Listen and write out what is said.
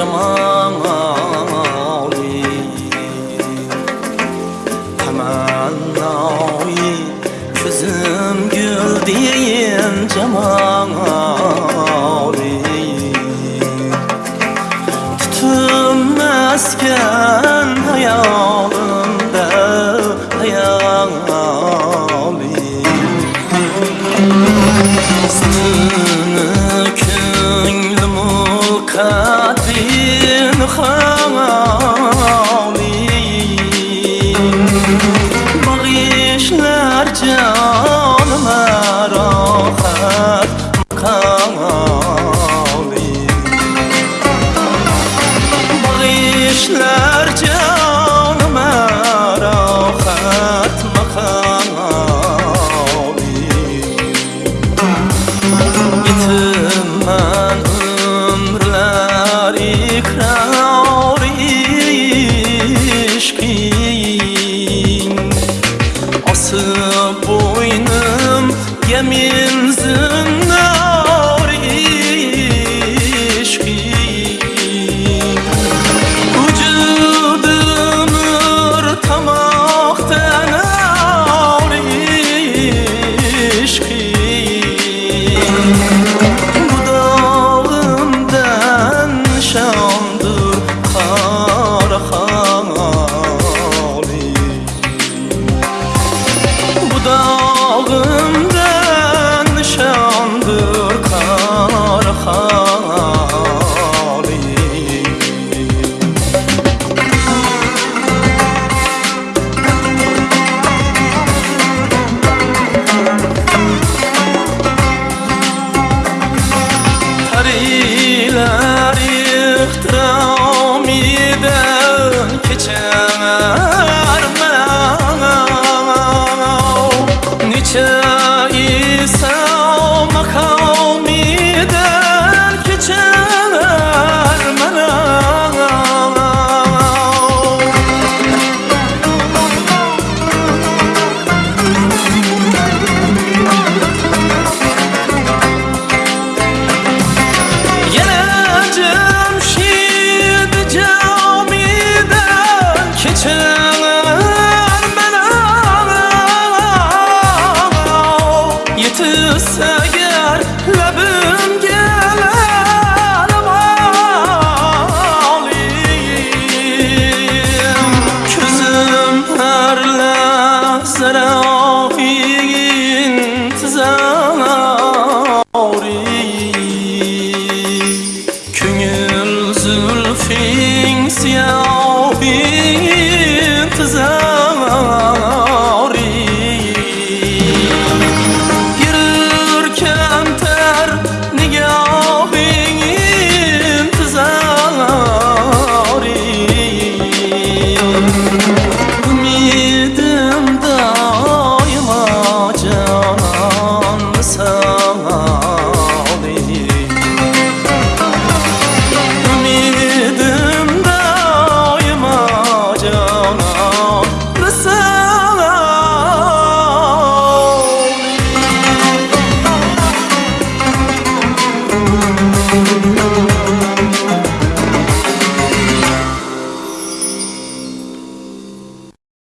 جمالي Tamannavi Bizim gül diyen cemali Tutunmazken kadrin halim Bağışlar canıma rahat makalim Bağışlar yemin but I'm